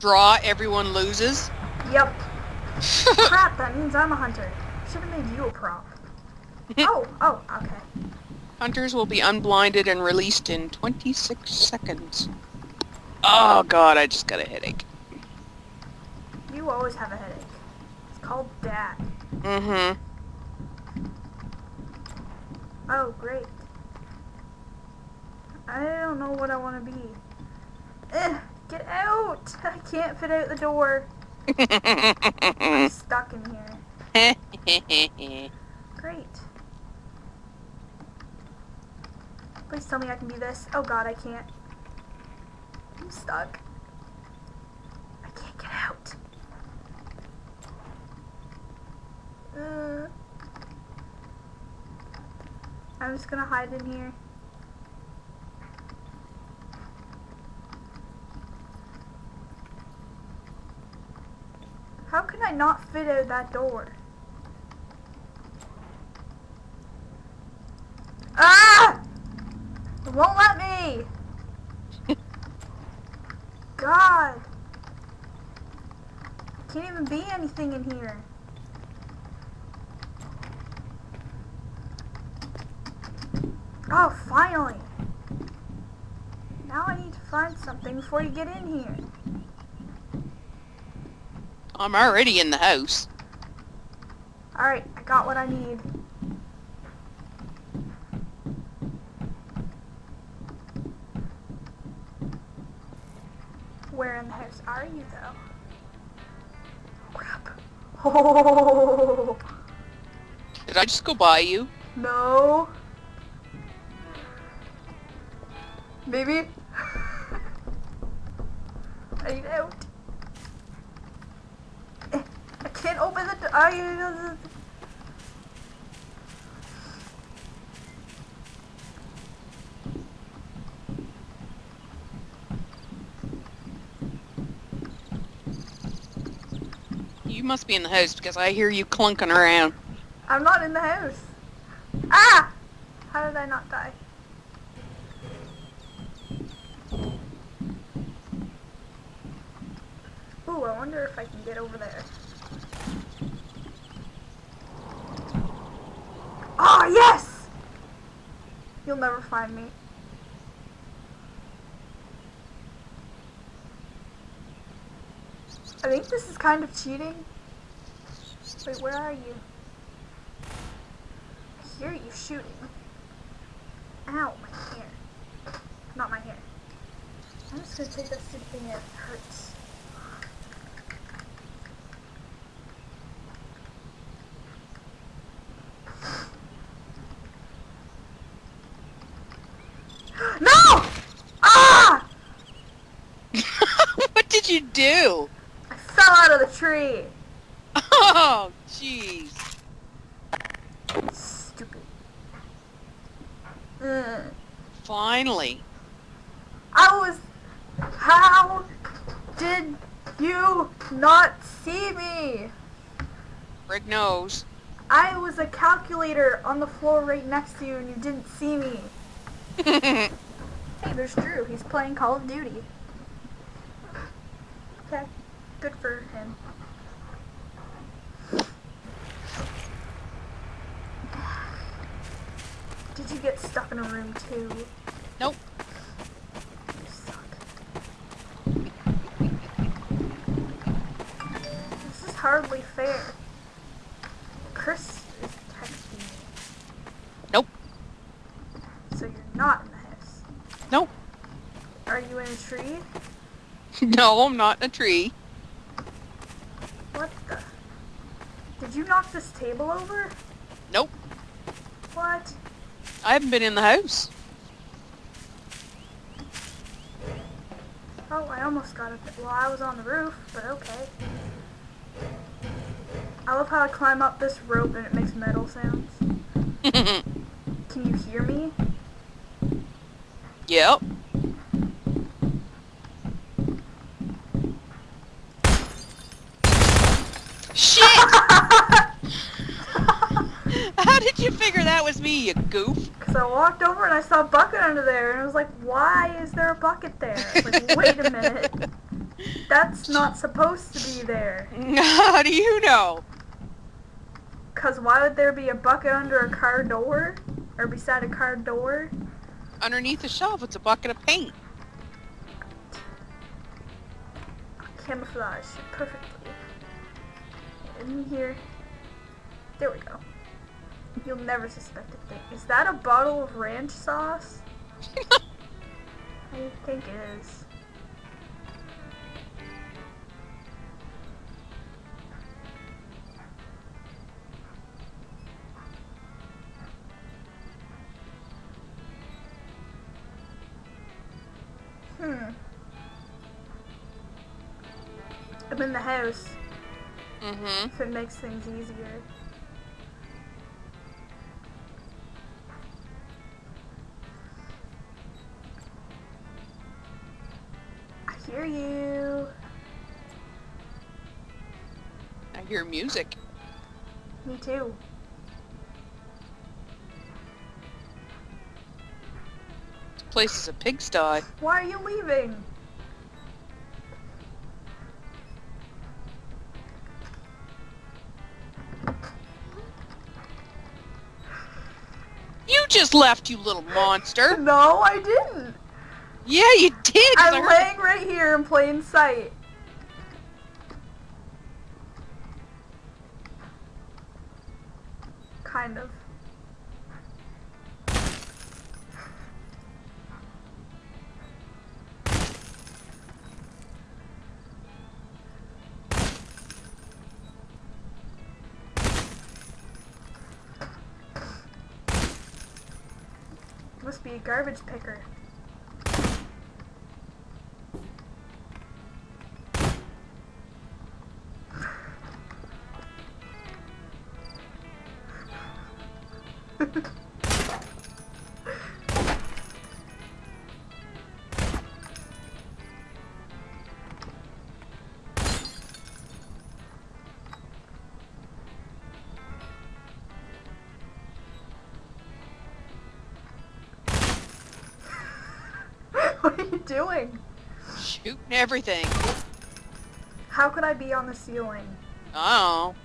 draw, everyone loses? Yep. Crap, that means I'm a hunter. Should have made you a prop. oh, oh, okay. Hunters will be unblinded and released in 26 seconds. Oh god, I just got a headache. You always have a headache. It's called dad. Mm-hmm. Oh, great. I don't know what I want to be. Eh, get out! I can't fit out the door. I'm stuck in here. Great. Please tell me I can do this. Oh god, I can't. I'm stuck. I can't get out. Uh, I'm just gonna hide in here. I not fit out that door? Ah! It won't let me! God! Can't even be anything in here. Oh, finally! Now I need to find something before you get in here. I'm already in the house. Alright, I got what I need. Where in the house are you, though? Crap. Oh, Did I just go by you? no. Maybe. I need out. Eh, I can't open the door. I, You must be in the house because I hear you clunking around. I'm not in the house. Ah! How did I not die? Ooh, I wonder if I can get over there. Oh, yes! You'll never find me. I think this is kind of cheating. Wait, where are you? I hear you shooting. Ow, my hair. Not my hair. I'm just gonna take that stupid thing that hurts. no! Ah! what did you do? I fell out of the tree. Oh, jeez. Stupid. Mm. Finally. I was. How did you not see me? Rick knows. I was a calculator on the floor right next to you and you didn't see me. Hey, there's Drew. He's playing Call of Duty. Okay, good for him. Did you get stuck in a room too? nope. This is hardly fair. Chris is texting me. Nope. So you're not in the house. Nope. Are you in a tree? No, I'm not in a tree. What the? Did you knock this table over? Nope. What? I haven't been in the house. Oh, I almost got it. Well, I was on the roof, but okay. I love how I climb up this rope and it makes metal sounds. Can you hear me? yep. Shit! How did you figure that was me, you goof? Because I walked over and I saw a bucket under there, and I was like, why is there a bucket there? I was like, wait a minute. That's not supposed to be there. How do you know? Cause why would there be a bucket under a car door? Or beside a car door? Underneath the shelf, it's a bucket of paint. Camouflage perfectly. In here. There we go. You'll never suspect a thing. Is that a bottle of ranch sauce? I think it is. Hmm. I'm in the house. Mm-hmm. If it makes things easier. Hear music. Me too. This place is a pigsty. Why are you leaving? You just left, you little monster. No, I didn't. Yeah, you did! I I'm laying right here in plain sight. Kind of. Must be a garbage picker. what are you doing? Shooting everything. How could I be on the ceiling? Oh.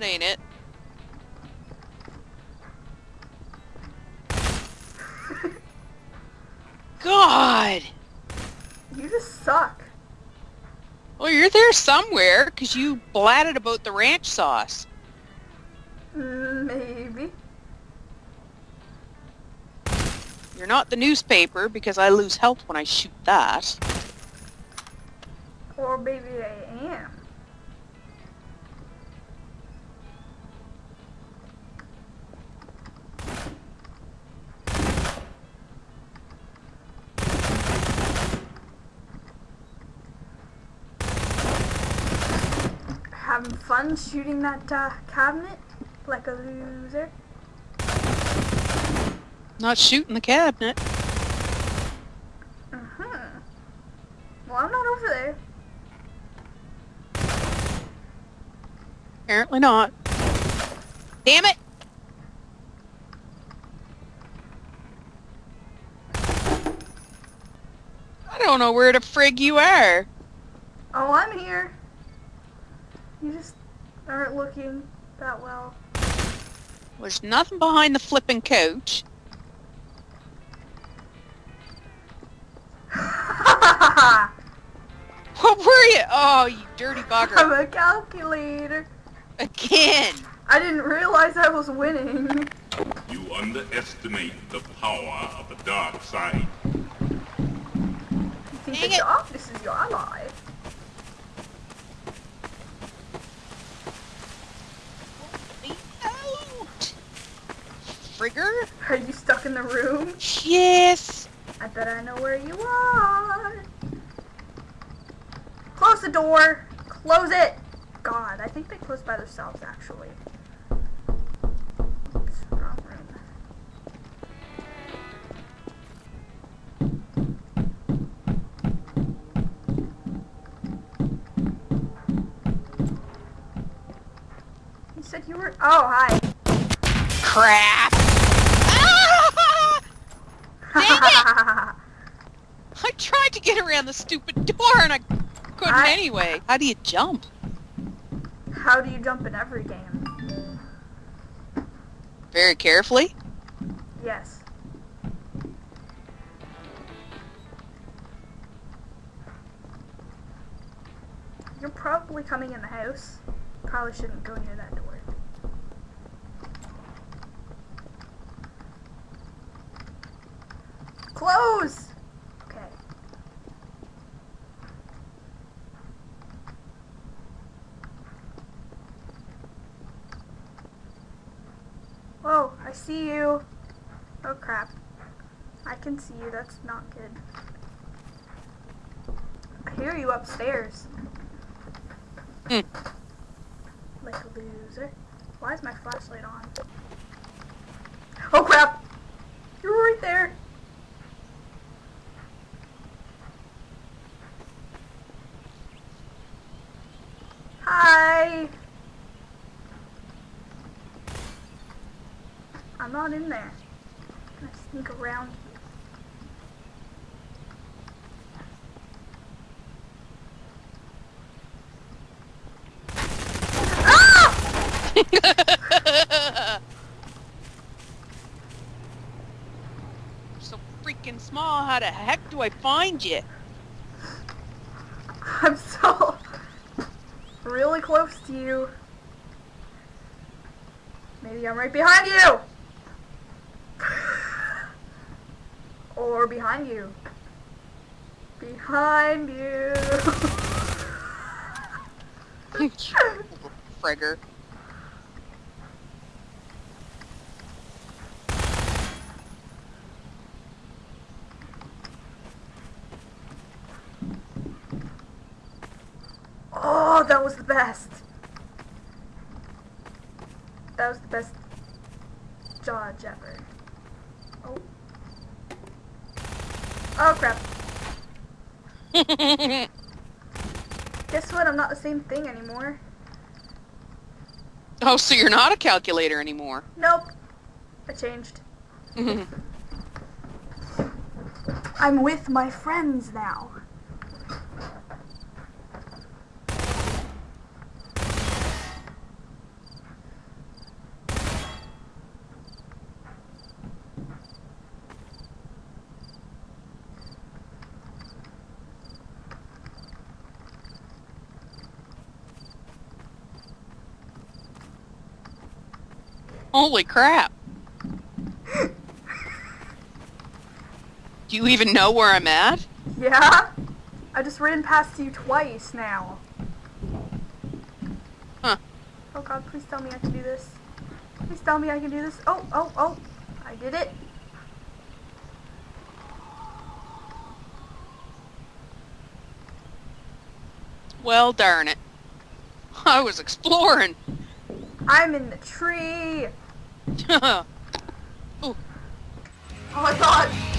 That ain't it. God! you just suck. Well, you're there somewhere, because you blatted about the ranch sauce. Maybe. You're not the newspaper, because I lose health when I shoot that. Or maybe I Having fun shooting that uh, cabinet like a loser. Not shooting the cabinet. Uh-huh. Well, I'm not over there. Apparently not. Damn it! Don't know where the frig you are. Oh, I'm here. You just aren't looking that well. There's nothing behind the flipping couch. What were you? Oh, you dirty bugger. a calculator. Again. I didn't realize I was winning. You underestimate the power of the dark side. Think Dang the it. darkness is your ally. Out. Frigger? Are you stuck in the room? Yes. I bet I know where you are. Close the door. Close it. God, I think they closed by themselves actually. Oh, hi. Crap! Ah! I tried to get around the stupid door and I couldn't I- anyway. How do you jump? How do you jump in every game? Very carefully? Yes. You're probably coming in the house. Probably shouldn't go near that door. Close! Okay. Whoa, I see you. Oh crap. I can see you, that's not good. I hear you upstairs. Hmm. Like a loser. Why is my flashlight on? Oh crap! You're right there! Hi! I'm not in there. Can I sneak around you? Ah! so freaking small, how the heck do I find you? I'm so really close to you. Maybe I'm right behind you. Or behind you. Behind you. Frigger. oh, that was the best. That was the best dodge ever. Oh. Oh crap. Guess what? I'm not the same thing anymore. oh, so you're not a calculator anymore. Nope. I changed. I'm with my friends now. Holy crap. Do you even know where I'm at? Yeah? I just ran past you twice now. Huh. Oh god, please tell me I can do this. Please tell me I can do this. Oh, oh, oh. I did it. Well, darn it. I was exploring. I'm in the tree. oh, my god.